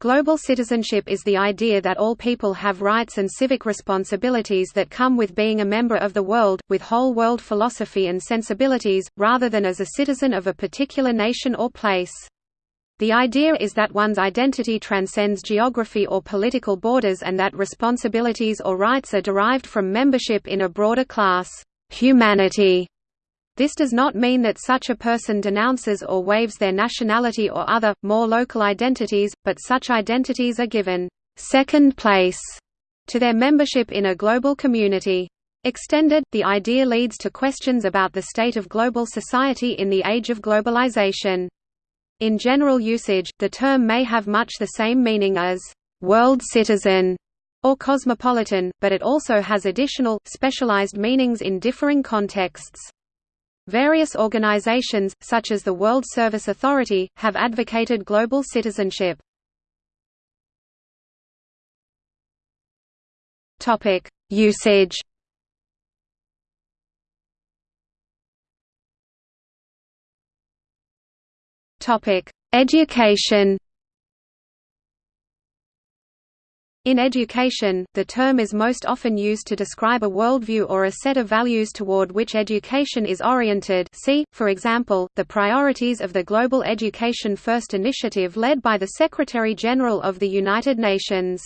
Global citizenship is the idea that all people have rights and civic responsibilities that come with being a member of the world, with whole world philosophy and sensibilities, rather than as a citizen of a particular nation or place. The idea is that one's identity transcends geography or political borders and that responsibilities or rights are derived from membership in a broader class, humanity. This does not mean that such a person denounces or waives their nationality or other, more local identities, but such identities are given second place to their membership in a global community. Extended, the idea leads to questions about the state of global society in the age of globalization. In general usage, the term may have much the same meaning as «world citizen» or cosmopolitan, but it also has additional, specialized meanings in differing contexts. Various organizations, such as the World Service Authority, have advocated global citizenship. Topic: Usage Topic: Education. In education, the term is most often used to describe a worldview or a set of values toward which education is oriented see, for example, the priorities of the Global Education First initiative led by the Secretary-General of the United Nations.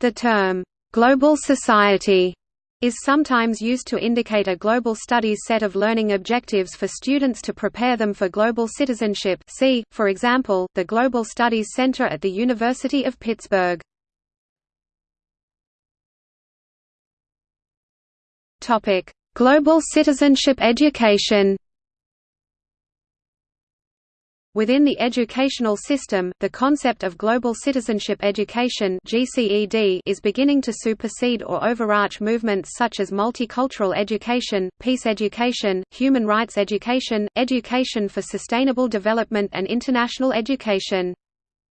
The term, "'global society' is sometimes used to indicate a global studies set of learning objectives for students to prepare them for global citizenship see, for example, the Global Studies Center at the University of Pittsburgh. Global citizenship education Within the educational system, the concept of global citizenship education (GCED) is beginning to supersede or overarch movements such as multicultural education, peace education, human rights education, education for sustainable development and international education.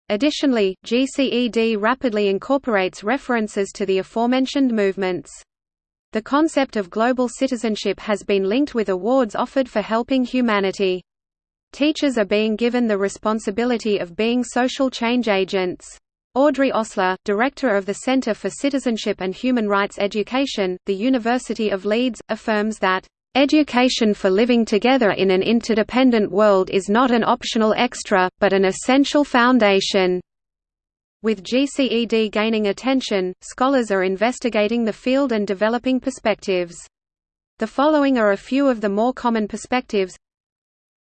Additionally, GCED rapidly incorporates references to the aforementioned movements. The concept of global citizenship has been linked with awards offered for helping humanity. Teachers are being given the responsibility of being social change agents. Audrey Osler, director of the Center for Citizenship and Human Rights Education, the University of Leeds, affirms that, "...education for living together in an interdependent world is not an optional extra, but an essential foundation." With GCED gaining attention, scholars are investigating the field and developing perspectives. The following are a few of the more common perspectives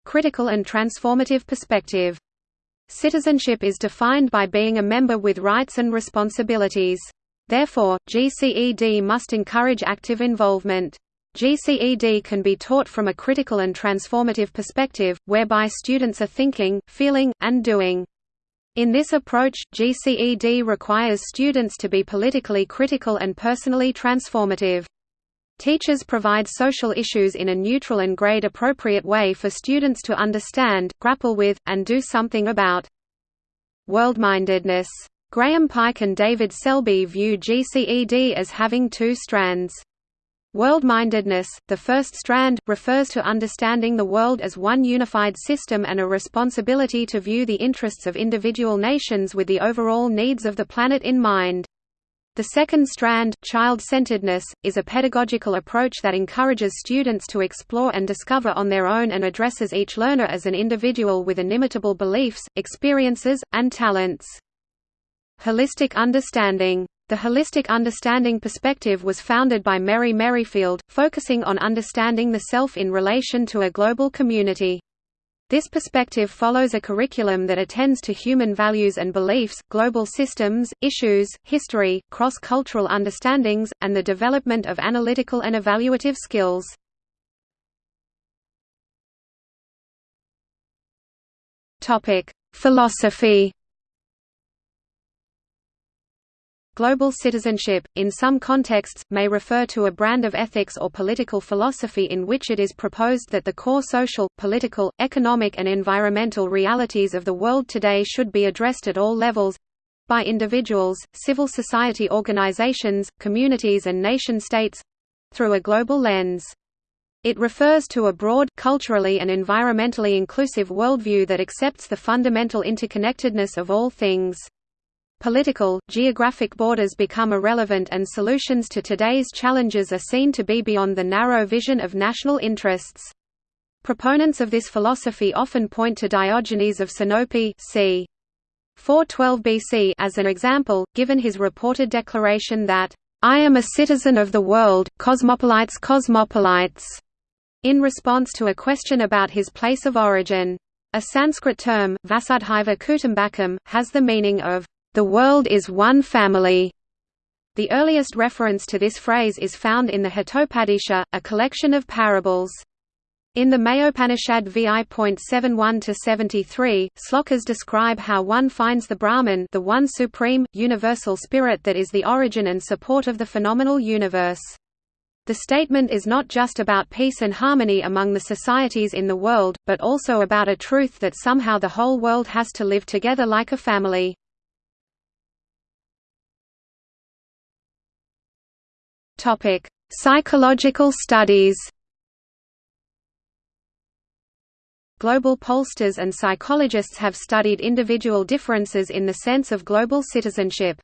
Critical and transformative perspective. Citizenship is defined by being a member with rights and responsibilities. Therefore, GCED must encourage active involvement. GCED can be taught from a critical and transformative perspective, whereby students are thinking, feeling, and doing. In this approach, GCED requires students to be politically critical and personally transformative. Teachers provide social issues in a neutral and grade-appropriate way for students to understand, grapple with, and do something about. Worldmindedness. Graham Pike and David Selby view GCED as having two strands. Worldmindedness, the first strand, refers to understanding the world as one unified system and a responsibility to view the interests of individual nations with the overall needs of the planet in mind. The second strand, child-centeredness, is a pedagogical approach that encourages students to explore and discover on their own and addresses each learner as an individual with inimitable beliefs, experiences, and talents. Holistic understanding the holistic understanding perspective was founded by Merry Merryfield, focusing on understanding the self in relation to a global community. This perspective follows a curriculum that attends to human values and beliefs, global systems, issues, history, cross-cultural understandings, and the development of analytical and evaluative skills. Philosophy Global citizenship, in some contexts, may refer to a brand of ethics or political philosophy in which it is proposed that the core social, political, economic and environmental realities of the world today should be addressed at all levels—by individuals, civil society organizations, communities and nation-states—through a global lens. It refers to a broad, culturally and environmentally inclusive worldview that accepts the fundamental interconnectedness of all things. Political, geographic borders become irrelevant and solutions to today's challenges are seen to be beyond the narrow vision of national interests. Proponents of this philosophy often point to Diogenes of Sinope c. 412 BC as an example, given his reported declaration that, "...I am a citizen of the world, cosmopolites cosmopolites", in response to a question about his place of origin. A Sanskrit term, Vasudhaiva Kutumbakam, has the meaning of, "...the world is one family". The earliest reference to this phrase is found in the Hitopadesha, a collection of parables. In the Maha Upanishad VI.71-73, slokas describe how one finds the Brahman the one supreme, universal spirit that is the origin and support of the phenomenal universe. The statement is not just about peace and harmony among the societies in the world, but also about a truth that somehow the whole world has to live together like a family. Psychological studies Global pollsters and psychologists have studied individual differences in the sense of global citizenship.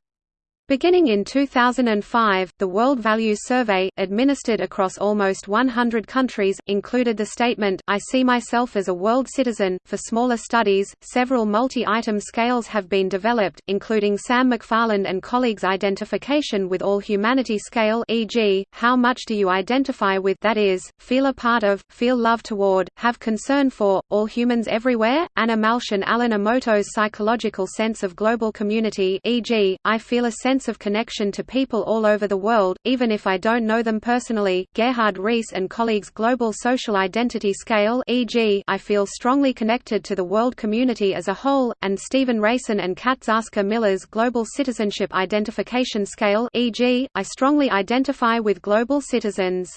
Beginning in 2005, the World Values Survey, administered across almost 100 countries, included the statement, I see myself as a world citizen. For smaller studies, several multi-item scales have been developed, including Sam McFarland and colleagues' identification with all humanity scale e.g., how much do you identify with that is, feel a part of, feel love toward, have concern for, all humans everywhere, Anna Malsch and Alan Omoto's psychological sense of global community e.g., I feel a sense sense of connection to people all over the world, even if I don't know them personally. Gerhard Reese and colleagues' Global Social Identity Scale e.g., I feel strongly connected to the world community as a whole, and Stephen Reysen and Katzarska Miller's Global Citizenship Identification Scale e.g., I strongly identify with global citizens.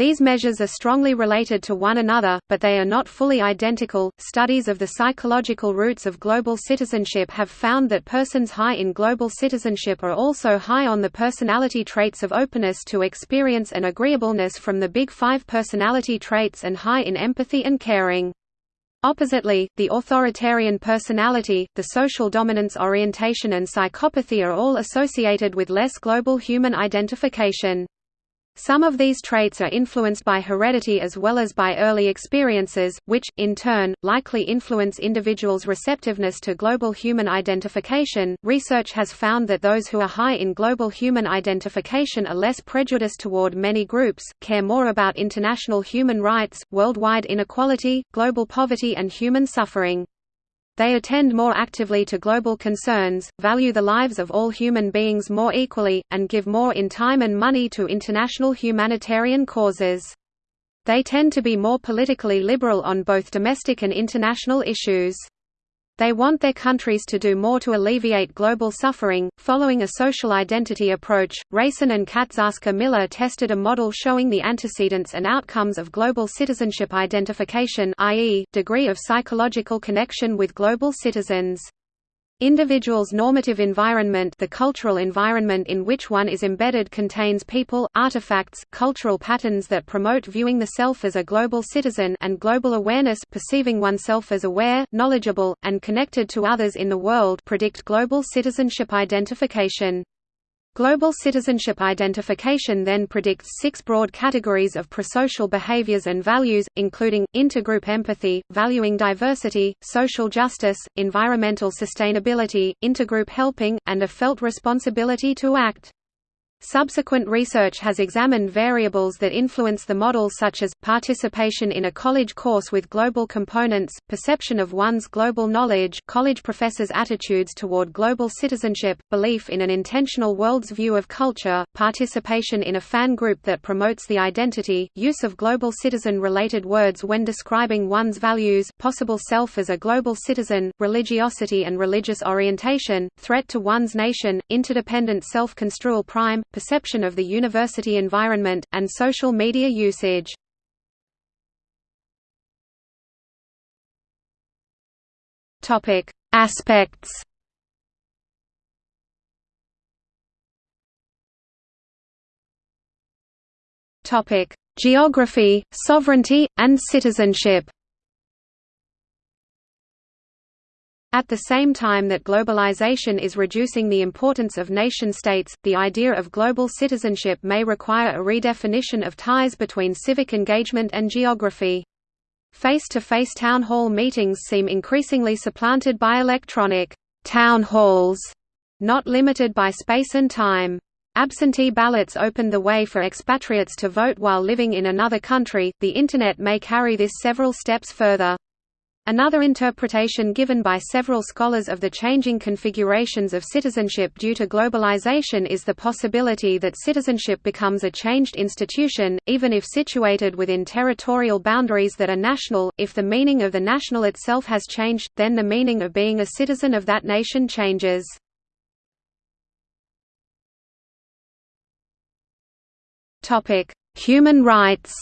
These measures are strongly related to one another, but they are not fully identical. Studies of the psychological roots of global citizenship have found that persons high in global citizenship are also high on the personality traits of openness to experience and agreeableness from the Big Five personality traits and high in empathy and caring. Oppositely, the authoritarian personality, the social dominance orientation and psychopathy are all associated with less global human identification. Some of these traits are influenced by heredity as well as by early experiences, which, in turn, likely influence individuals' receptiveness to global human identification. Research has found that those who are high in global human identification are less prejudiced toward many groups, care more about international human rights, worldwide inequality, global poverty, and human suffering. They attend more actively to global concerns, value the lives of all human beings more equally, and give more in time and money to international humanitarian causes. They tend to be more politically liberal on both domestic and international issues. They want their countries to do more to alleviate global suffering. Following a social identity approach, Reysen and Katzarska Miller tested a model showing the antecedents and outcomes of global citizenship identification, i.e., degree of psychological connection with global citizens. Individual's normative environment the cultural environment in which one is embedded contains people, artifacts, cultural patterns that promote viewing the self as a global citizen and global awareness perceiving oneself as aware, knowledgeable, and connected to others in the world predict global citizenship identification. Global citizenship identification then predicts six broad categories of prosocial behaviors and values, including, intergroup empathy, valuing diversity, social justice, environmental sustainability, intergroup helping, and a felt responsibility to act. Subsequent research has examined variables that influence the model such as, participation in a college course with global components, perception of one's global knowledge college professors' attitudes toward global citizenship, belief in an intentional world's view of culture, participation in a fan group that promotes the identity, use of global citizen-related words when describing one's values possible self as a global citizen, religiosity and religious orientation, threat to one's nation, interdependent self-construal prime, perception of the university environment, and social media usage. Aspects. Topic: Geography, sovereignty, and citizenship. At the same time that globalization is reducing the importance of nation-states, the idea of global citizenship may require a redefinition of ties between civic engagement and geography. Face-to-face -face town hall meetings seem increasingly supplanted by electronic town halls, not limited by space and time. Absentee ballots opened the way for expatriates to vote while living in another country. The Internet may carry this several steps further. Another interpretation given by several scholars of the changing configurations of citizenship due to globalization is the possibility that citizenship becomes a changed institution, even if situated within territorial boundaries that are national. If the meaning of the national itself has changed, then the meaning of being a citizen of that nation changes. Human rights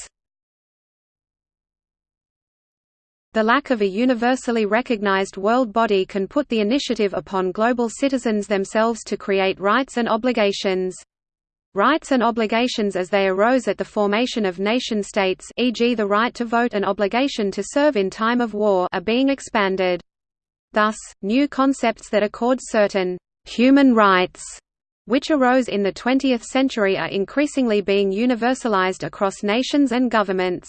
The lack of a universally recognized world body can put the initiative upon global citizens themselves to create rights and obligations. Rights and obligations as they arose at the formation of nation-states e.g. the right to vote and obligation to serve in time of war are being expanded. Thus, new concepts that accord certain «human rights» which arose in the 20th century are increasingly being universalized across nations and governments.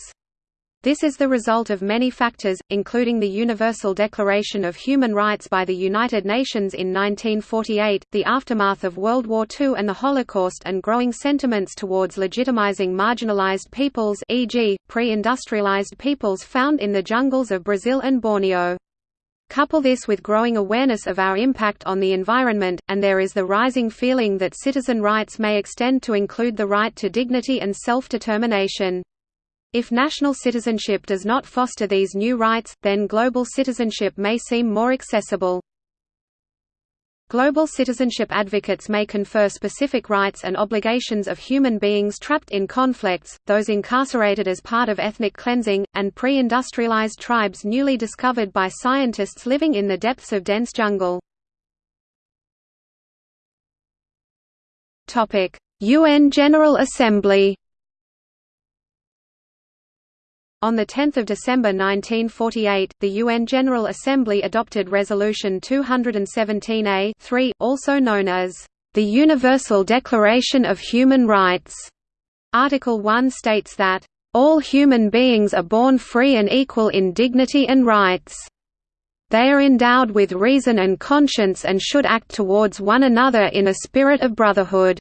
This is the result of many factors, including the Universal Declaration of Human Rights by the United Nations in 1948, the aftermath of World War II and the Holocaust and growing sentiments towards legitimizing marginalized peoples e.g., pre-industrialized peoples found in the jungles of Brazil and Borneo. Couple this with growing awareness of our impact on the environment, and there is the rising feeling that citizen rights may extend to include the right to dignity and self-determination. If national citizenship does not foster these new rights, then global citizenship may seem more accessible. Global citizenship advocates may confer specific rights and obligations of human beings trapped in conflicts, those incarcerated as part of ethnic cleansing, and pre-industrialized tribes newly discovered by scientists living in the depths of dense jungle. UN General Assembly on 10 December 1948, the UN General Assembly adopted Resolution 217A also known as the Universal Declaration of Human Rights. Article 1 states that, "...all human beings are born free and equal in dignity and rights. They are endowed with reason and conscience and should act towards one another in a spirit of brotherhood."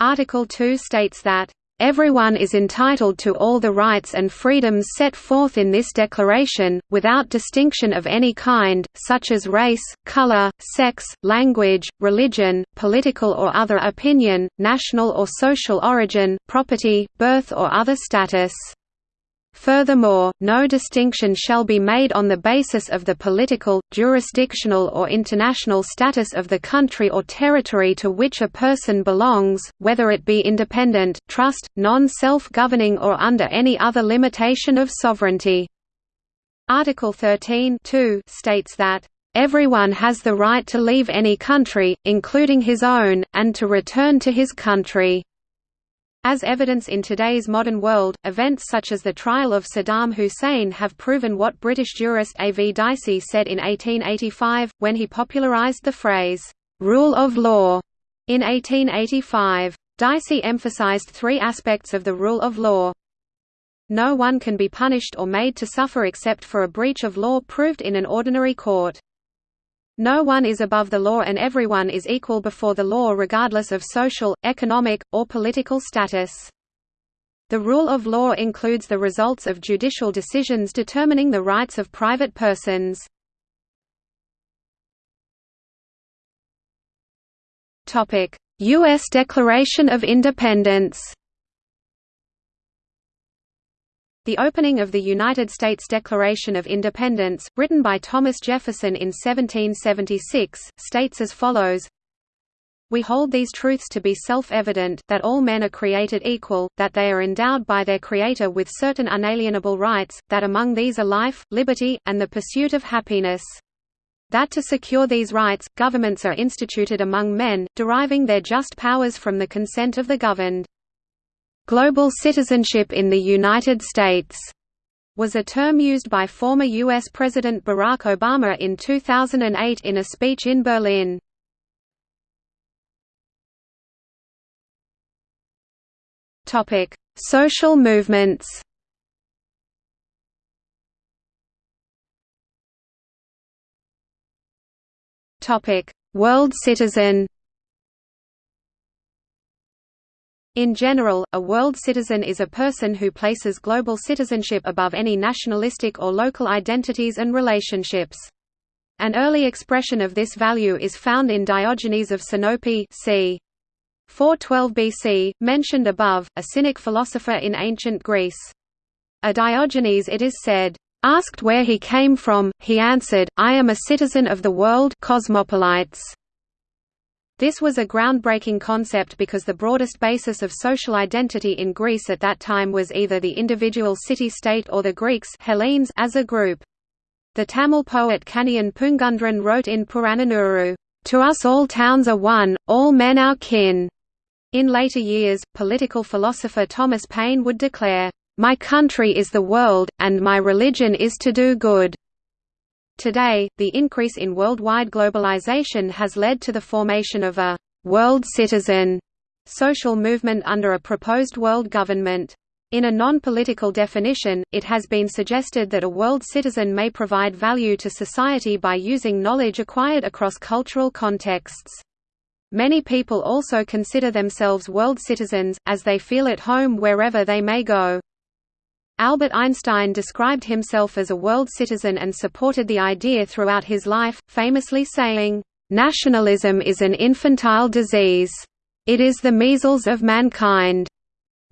Article 2 states that, Everyone is entitled to all the rights and freedoms set forth in this declaration, without distinction of any kind, such as race, color, sex, language, religion, political or other opinion, national or social origin, property, birth or other status. Furthermore, no distinction shall be made on the basis of the political, jurisdictional or international status of the country or territory to which a person belongs, whether it be independent, trust, non-self-governing or under any other limitation of sovereignty. Article 13 states that Everyone has the right to leave any country, including his own, and to return to his country. As evidence in today's modern world, events such as the trial of Saddam Hussein have proven what British jurist A. V. Dicey said in 1885, when he popularised the phrase, "'rule of law' in 1885. Dicey emphasised three aspects of the rule of law. No one can be punished or made to suffer except for a breach of law proved in an ordinary court. No one is above the law and everyone is equal before the law regardless of social, economic, or political status. The rule of law includes the results of judicial decisions determining the rights of private persons. U.S. Declaration of Independence The opening of the United States Declaration of Independence, written by Thomas Jefferson in 1776, states as follows we hold these truths to be self-evident, that all men are created equal, that they are endowed by their Creator with certain unalienable rights, that among these are life, liberty, and the pursuit of happiness. That to secure these rights, governments are instituted among men, deriving their just powers from the consent of the governed. Global citizenship in the United States was a term used by former U.S. President Barack Obama in 2008 in a speech in Berlin. Social movements World citizen In general, a world citizen is a person who places global citizenship above any nationalistic or local identities and relationships. An early expression of this value is found in Diogenes of Sinope c. 412 BC, mentioned above, a Cynic philosopher in ancient Greece. A Diogenes it is said, "...asked where he came from, he answered, I am a citizen of the world cosmopolites." This was a groundbreaking concept because the broadest basis of social identity in Greece at that time was either the individual city-state or the Greeks Hellenes as a group. The Tamil poet Kanniyan Pungundran wrote in Purananuru, "...to us all towns are one, all men our kin." In later years, political philosopher Thomas Paine would declare, "...my country is the world, and my religion is to do good." Today, the increase in worldwide globalization has led to the formation of a «world citizen» social movement under a proposed world government. In a non-political definition, it has been suggested that a world citizen may provide value to society by using knowledge acquired across cultural contexts. Many people also consider themselves world citizens, as they feel at home wherever they may go. Albert Einstein described himself as a world citizen and supported the idea throughout his life, famously saying, "...nationalism is an infantile disease. It is the measles of mankind."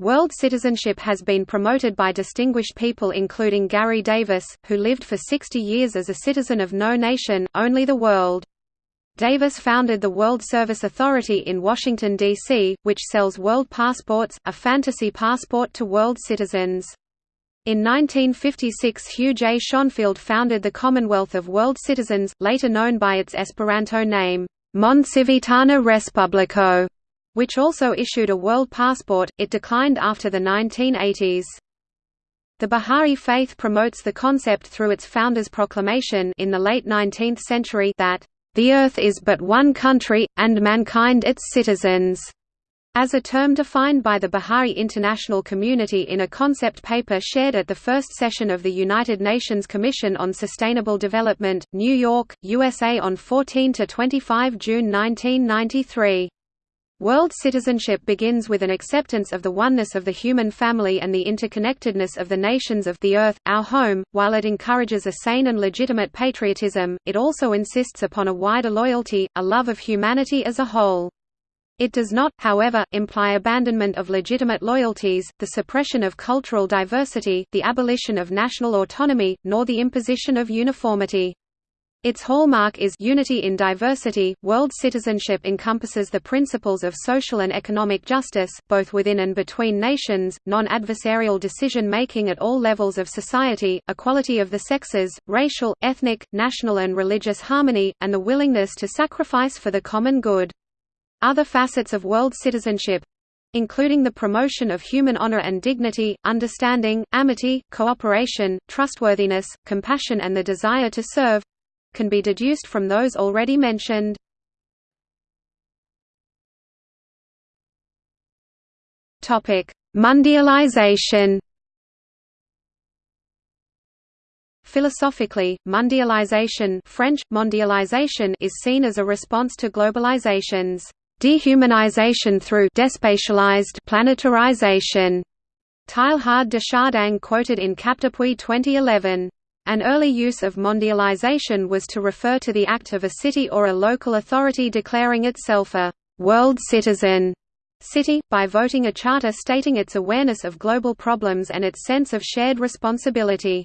World citizenship has been promoted by distinguished people including Garry Davis, who lived for 60 years as a citizen of no nation, only the world. Davis founded the World Service Authority in Washington, D.C., which sells world passports, a fantasy passport to world citizens. In 1956 Hugh J. Schonfield founded the Commonwealth of World Citizens, later known by its Esperanto name, Mondcivitana Respubliko, which also issued a world passport. It declined after the 1980s. The Bahá'í Faith promotes the concept through its founder's proclamation in the late 19th century that, "...the earth is but one country, and mankind its citizens." As a term defined by the Bahá'í International Community in a concept paper shared at the first session of the United Nations Commission on Sustainable Development, New York, USA on 14–25 June 1993. World citizenship begins with an acceptance of the oneness of the human family and the interconnectedness of the nations of the Earth, our home. While it encourages a sane and legitimate patriotism, it also insists upon a wider loyalty, a love of humanity as a whole. It does not, however, imply abandonment of legitimate loyalties, the suppression of cultural diversity, the abolition of national autonomy, nor the imposition of uniformity. Its hallmark is unity in diversity. World citizenship encompasses the principles of social and economic justice, both within and between nations, non-adversarial decision-making at all levels of society, equality of the sexes, racial, ethnic, national and religious harmony, and the willingness to sacrifice for the common good. Other facets of world citizenship including the promotion of human honor and dignity, understanding, amity, cooperation, trustworthiness, compassion and the desire to serve can be deduced from those already mentioned. Mondialization Philosophically, mondialization French, mondialization is seen as a response to globalization's Dehumanization through despatialized planetarization. Teilhard de Chardin quoted in Capdepuy 2011. An early use of mondialization was to refer to the act of a city or a local authority declaring itself a «world citizen» city, by voting a charter stating its awareness of global problems and its sense of shared responsibility.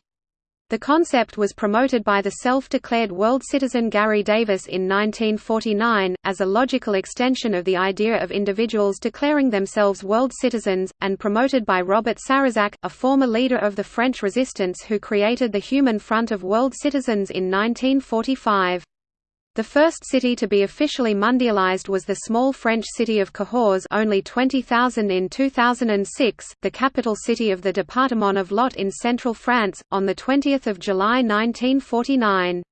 The concept was promoted by the self-declared world citizen Garry Davis in 1949, as a logical extension of the idea of individuals declaring themselves world citizens, and promoted by Robert Sarrazac, a former leader of the French resistance who created the Human Front of World Citizens in 1945. The first city to be officially mundialized was the small French city of Cahors only 20,000 in 2006, the capital city of the département of Lot in central France, on 20 July 1949.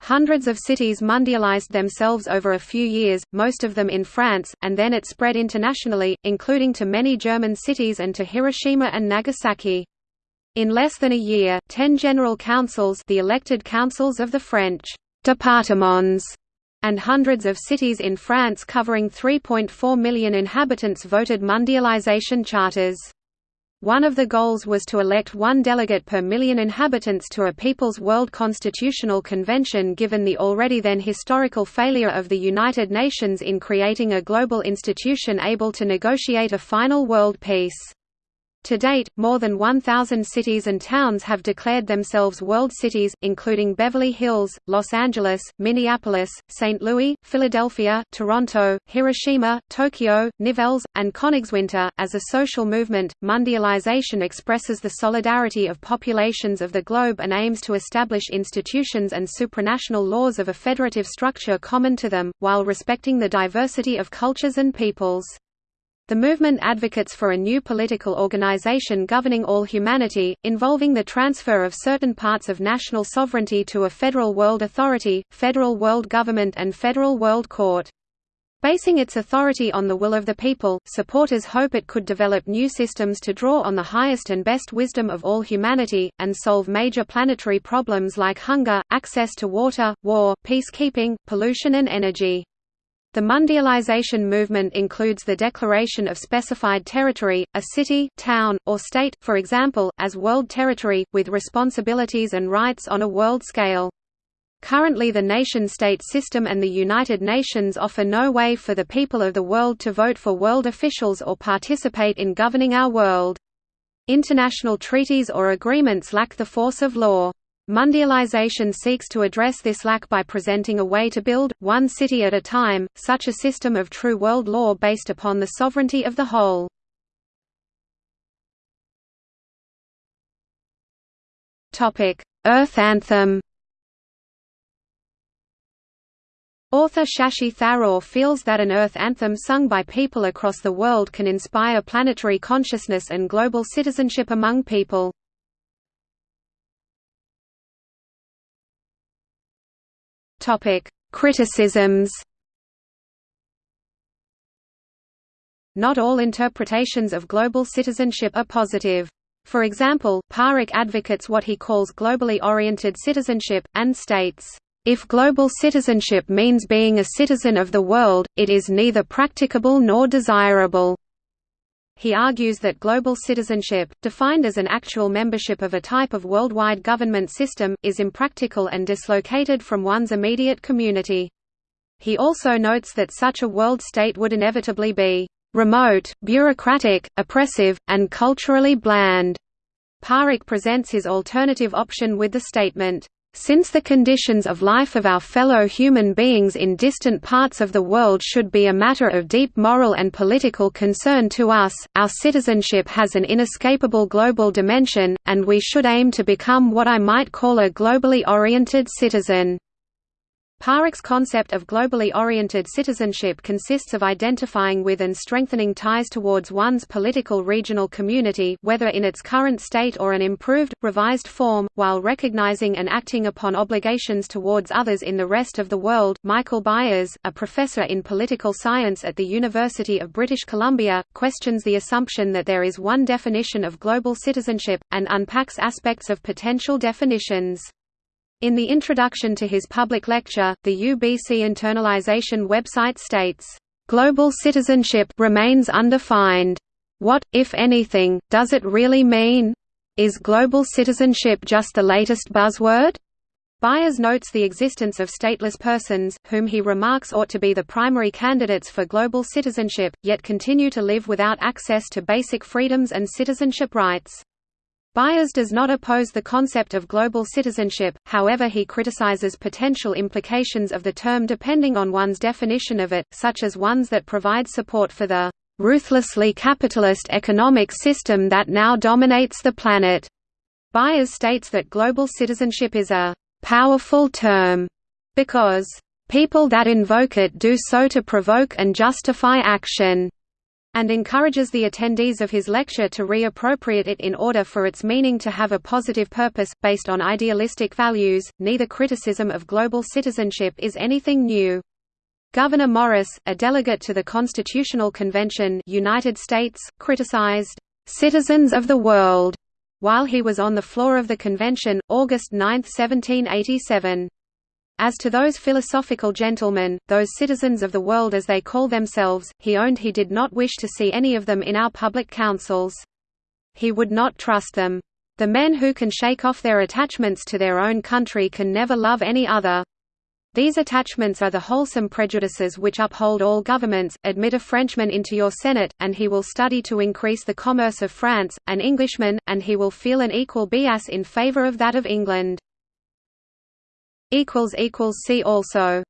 Hundreds of cities mundialized themselves over a few years, most of them in France, and then it spread internationally, including to many German cities and to Hiroshima and Nagasaki. In less than a year, ten general councils the elected councils of the French départements, and hundreds of cities in France covering 3.4 million inhabitants voted mundialization charters. One of the goals was to elect one delegate per million inhabitants to a People's World Constitutional Convention given the already then historical failure of the United Nations in creating a global institution able to negotiate a final world peace. To date, more than 1,000 cities and towns have declared themselves world cities, including Beverly Hills, Los Angeles, Minneapolis, St. Louis, Philadelphia, Toronto, Hiroshima, Tokyo, Nivelles, and Königswinter. As a social movement, mundialization expresses the solidarity of populations of the globe and aims to establish institutions and supranational laws of a federative structure common to them, while respecting the diversity of cultures and peoples. The movement advocates for a new political organization governing all humanity, involving the transfer of certain parts of national sovereignty to a federal world authority, federal world government and federal world court. Basing its authority on the will of the people, supporters hope it could develop new systems to draw on the highest and best wisdom of all humanity, and solve major planetary problems like hunger, access to water, war, peacekeeping, pollution and energy. The mundialization movement includes the declaration of specified territory, a city, town, or state, for example, as world territory, with responsibilities and rights on a world scale. Currently the nation-state system and the United Nations offer no way for the people of the world to vote for world officials or participate in governing our world. International treaties or agreements lack the force of law. Mondialization seeks to address this lack by presenting a way to build, one city at a time, such a system of true world law based upon the sovereignty of the whole. Earth Anthem Author Shashi Tharoor feels that an Earth anthem sung by people across the world can inspire planetary consciousness and global citizenship among people. Topic: Criticisms. Not all interpretations of global citizenship are positive. For example, Parekh advocates what he calls globally oriented citizenship, and states, "...if global citizenship means being a citizen of the world, it is neither practicable nor desirable." He argues that global citizenship, defined as an actual membership of a type of worldwide government system, is impractical and dislocated from one's immediate community. He also notes that such a world state would inevitably be remote, bureaucratic, oppressive, and culturally bland. Parekh presents his alternative option with the statement, since the conditions of life of our fellow human beings in distant parts of the world should be a matter of deep moral and political concern to us, our citizenship has an inescapable global dimension, and we should aim to become what I might call a globally oriented citizen. Parekh's concept of globally oriented citizenship consists of identifying with and strengthening ties towards one's political regional community whether in its current state or an improved, revised form, while recognizing and acting upon obligations towards others in the rest of the world. Michael Byers, a professor in political science at the University of British Columbia, questions the assumption that there is one definition of global citizenship, and unpacks aspects of potential definitions. In the introduction to his public lecture, the UBC internalization website states, "...global citizenship remains undefined. What, if anything, does it really mean? Is global citizenship just the latest buzzword?" Byers notes the existence of stateless persons, whom he remarks ought to be the primary candidates for global citizenship, yet continue to live without access to basic freedoms and citizenship rights. Byers does not oppose the concept of global citizenship, however he criticizes potential implications of the term depending on one's definition of it, such as ones that provide support for the "...ruthlessly capitalist economic system that now dominates the planet." Byers states that global citizenship is a "...powerful term," because "...people that invoke it do so to provoke and justify action." And encourages the attendees of his lecture to reappropriate it in order for its meaning to have a positive purpose, based on idealistic values. Neither criticism of global citizenship is anything new. Gouverneur Morris, a delegate to the Constitutional Convention United States, criticized, "...citizens of the world," while he was on the floor of the convention, August 9, 1787. As to those philosophical gentlemen, those citizens of the world as they call themselves, he owned he did not wish to see any of them in our public councils. He would not trust them. The men who can shake off their attachments to their own country can never love any other. These attachments are the wholesome prejudices which uphold all governments. Admit a Frenchman into your Senate, and he will study to increase the commerce of France, an Englishman, and he will feel an equal bias in favor of that of England. See also